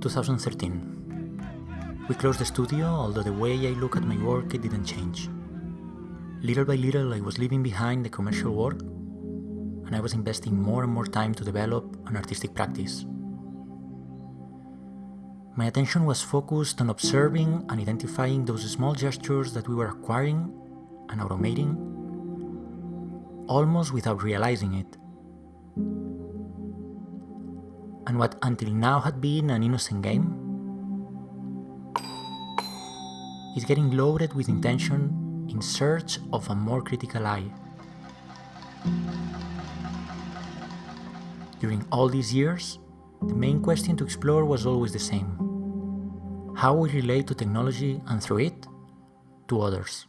2013. We closed the studio, although the way I look at my work it didn't change. Little by little I was leaving behind the commercial work and I was investing more and more time to develop an artistic practice. My attention was focused on observing and identifying those small gestures that we were acquiring and automating almost without realizing it. And what until now had been an innocent game is getting loaded with intention in search of a more critical eye. During all these years, the main question to explore was always the same. How we relate to technology and through it, to others.